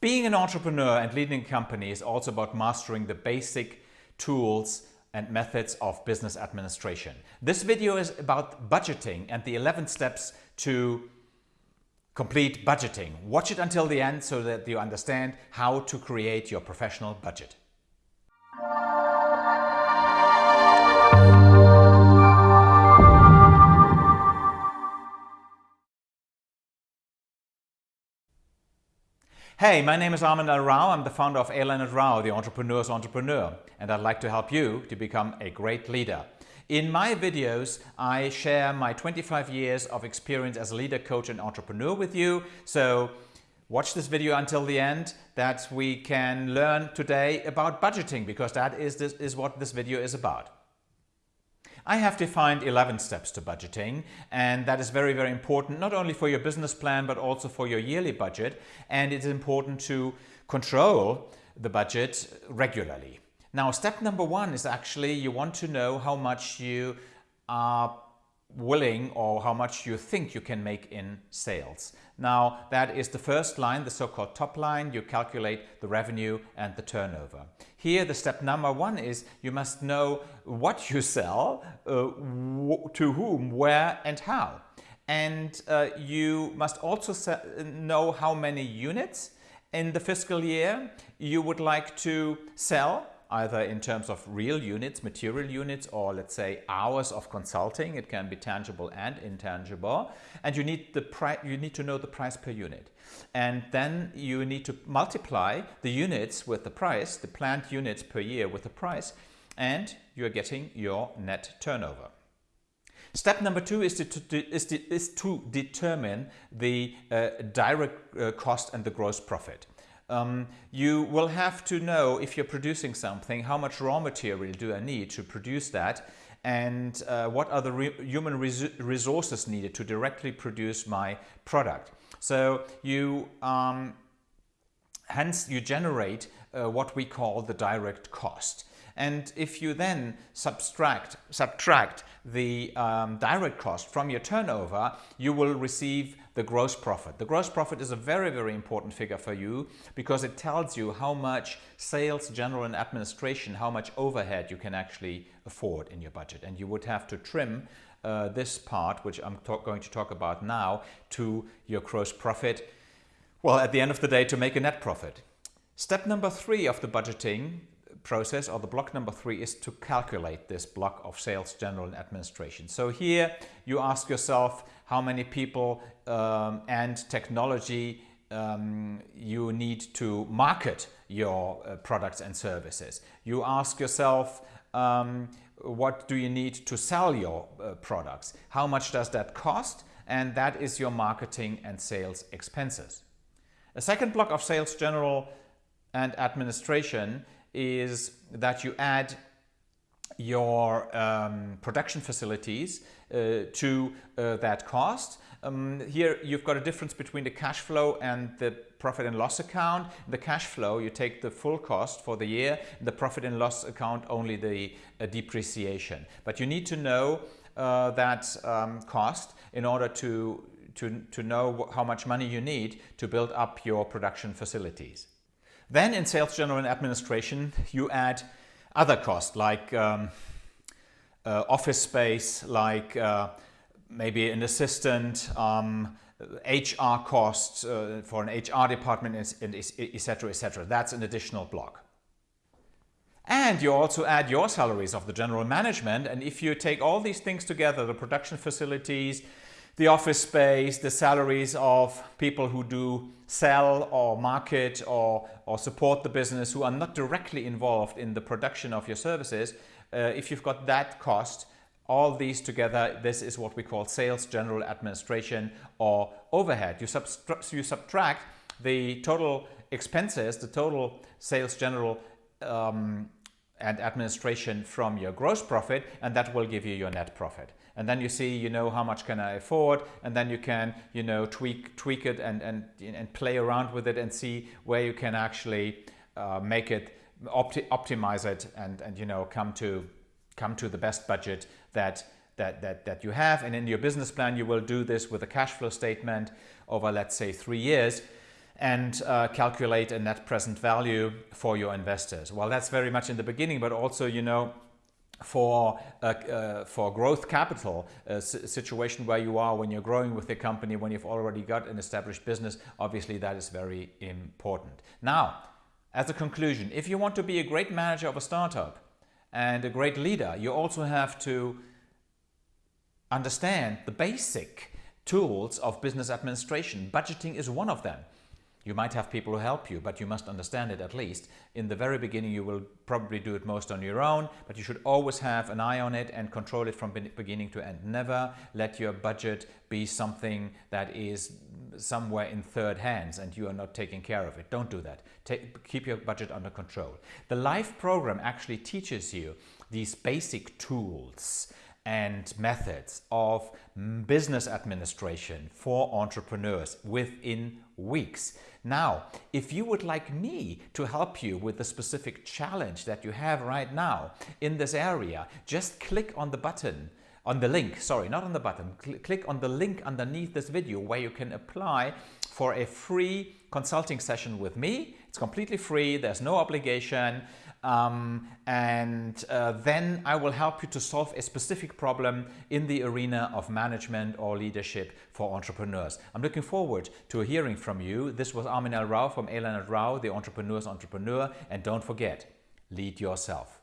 Being an entrepreneur and leading a company is also about mastering the basic tools and methods of business administration. This video is about budgeting and the 11 steps to complete budgeting. Watch it until the end so that you understand how to create your professional budget. Hey, my name is Armin L. Rao. I'm the founder of A. Leonard Rao, the entrepreneur's entrepreneur, and I'd like to help you to become a great leader. In my videos, I share my 25 years of experience as a leader, coach, and entrepreneur with you. So watch this video until the end that we can learn today about budgeting because that is, this, is what this video is about. I have defined 11 steps to budgeting and that is very, very important, not only for your business plan, but also for your yearly budget. And it's important to control the budget regularly. Now, step number one is actually you want to know how much you are willing or how much you think you can make in sales. Now that is the first line, the so-called top line. You calculate the revenue and the turnover. Here the step number one is you must know what you sell, uh, to whom, where and how. And uh, you must also know how many units in the fiscal year you would like to sell either in terms of real units, material units, or let's say hours of consulting. It can be tangible and intangible. And you need, the you need to know the price per unit. And then you need to multiply the units with the price, the planned units per year with the price, and you're getting your net turnover. Step number two is to, to, is to, is to determine the uh, direct uh, cost and the gross profit. Um, you will have to know if you're producing something, how much raw material do I need to produce that and uh, what are the re human res resources needed to directly produce my product. So you um, hence you generate uh, what we call the direct cost. And if you then subtract, subtract the um, direct cost from your turnover, you will receive the gross profit. The gross profit is a very, very important figure for you because it tells you how much sales, general and administration, how much overhead you can actually afford in your budget. And you would have to trim uh, this part, which I'm going to talk about now, to your gross profit. Well, at the end of the day, to make a net profit. Step number three of the budgeting process or the block number three is to calculate this block of sales, general and administration. So here you ask yourself how many people um, and technology um, you need to market your uh, products and services. You ask yourself um, what do you need to sell your uh, products? How much does that cost? And that is your marketing and sales expenses. A second block of sales, general and administration is that you add your um, production facilities uh, to uh, that cost. Um, here you've got a difference between the cash flow and the profit and loss account. The cash flow, you take the full cost for the year. The profit and loss account, only the uh, depreciation. But you need to know uh, that um, cost in order to, to, to know how much money you need to build up your production facilities. Then in sales, general and administration, you add other costs like um, uh, office space, like uh, maybe an assistant, um, HR costs uh, for an HR department, etc., etc. That's an additional block. And you also add your salaries of the general management. And if you take all these things together, the production facilities, the office space, the salaries of people who do sell or market or, or support the business who are not directly involved in the production of your services, uh, if you've got that cost, all these together, this is what we call sales, general administration or overhead. You, you subtract the total expenses, the total sales, general um, and administration from your gross profit and that will give you your net profit. And then you see you know how much can I afford and then you can you know tweak tweak it and and and play around with it and see where you can actually uh, make it opti optimize it and and you know come to come to the best budget that that that that you have. And in your business plan you will do this with a cash flow statement over let's say three years and uh, calculate a net present value for your investors. Well, that's very much in the beginning, but also, you know, for uh, uh, for growth capital a situation where you are when you're growing with the company when you've already got an established business obviously that is very important. Now as a conclusion if you want to be a great manager of a startup and a great leader you also have to understand the basic tools of business administration. Budgeting is one of them you might have people who help you, but you must understand it at least. In the very beginning, you will probably do it most on your own, but you should always have an eye on it and control it from beginning to end. Never let your budget be something that is somewhere in third hands and you are not taking care of it. Don't do that. Take, keep your budget under control. The LIFE program actually teaches you these basic tools and methods of business administration for entrepreneurs within weeks. Now, if you would like me to help you with the specific challenge that you have right now in this area, just click on the button on the link, sorry, not on the button, Cl click on the link underneath this video where you can apply for a free consulting session with me. It's completely free, there's no obligation. Um, and uh, then I will help you to solve a specific problem in the arena of management or leadership for entrepreneurs. I'm looking forward to hearing from you. This was Armin L. Rao from A. Leonard Rao, the Entrepreneur's Entrepreneur. And don't forget, lead yourself.